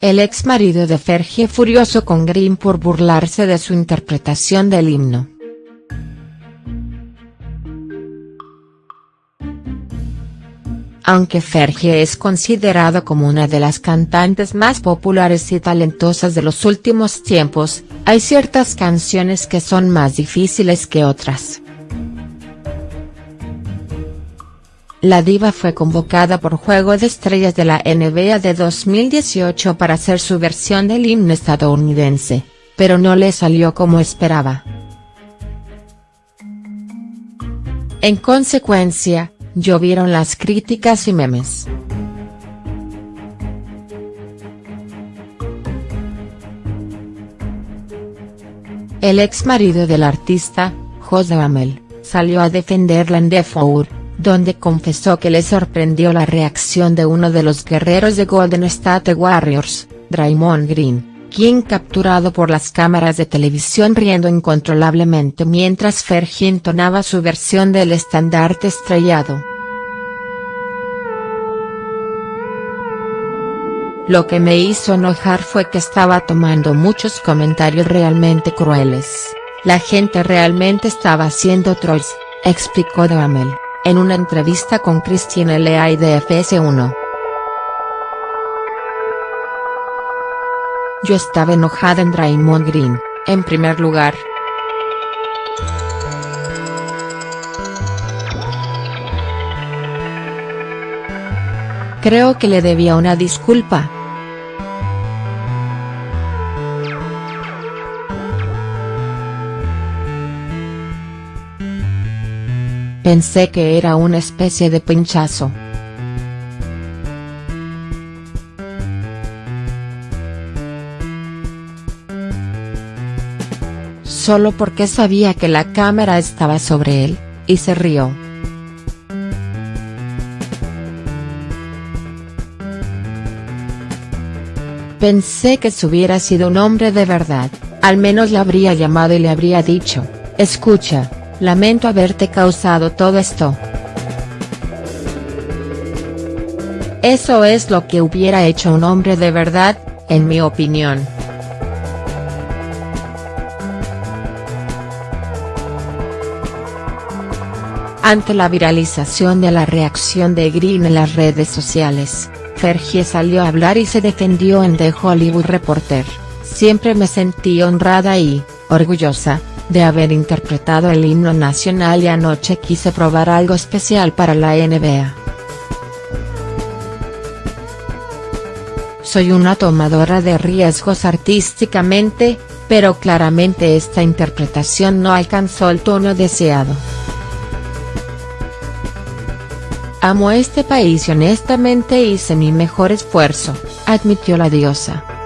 el ex marido de Fergie furioso con Green por burlarse de su interpretación del himno. Aunque Fergie es considerado como una de las cantantes más populares y talentosas de los últimos tiempos, hay ciertas canciones que son más difíciles que otras. La diva fue convocada por Juego de Estrellas de la NBA de 2018 para hacer su versión del himno estadounidense, pero no le salió como esperaba. En consecuencia, llovieron las críticas y memes. El ex marido del artista, José Amel, salió a defenderla en The Four, donde confesó que le sorprendió la reacción de uno de los guerreros de Golden State Warriors, Draymond Green, quien capturado por las cámaras de televisión riendo incontrolablemente mientras Fergie entonaba su versión del estandarte estrellado. Lo que me hizo enojar fue que estaba tomando muchos comentarios realmente crueles, la gente realmente estaba haciendo trolls, explicó Damel, en una entrevista con Christine Lea y de FS1. Yo estaba enojada en Draymond Green, en primer lugar. Creo que le debía una disculpa. Pensé que era una especie de pinchazo. solo porque sabía que la cámara estaba sobre él, y se rió. Pensé que si hubiera sido un hombre de verdad, al menos le habría llamado y le habría dicho, escucha, lamento haberte causado todo esto. Eso es lo que hubiera hecho un hombre de verdad, en mi opinión. Ante la viralización de la reacción de Green en las redes sociales, Fergie salió a hablar y se defendió en The Hollywood Reporter, siempre me sentí honrada y, orgullosa, de haber interpretado el himno nacional y anoche quise probar algo especial para la NBA. Soy una tomadora de riesgos artísticamente, pero claramente esta interpretación no alcanzó el tono deseado. Amo este país y honestamente hice mi mejor esfuerzo, admitió la diosa.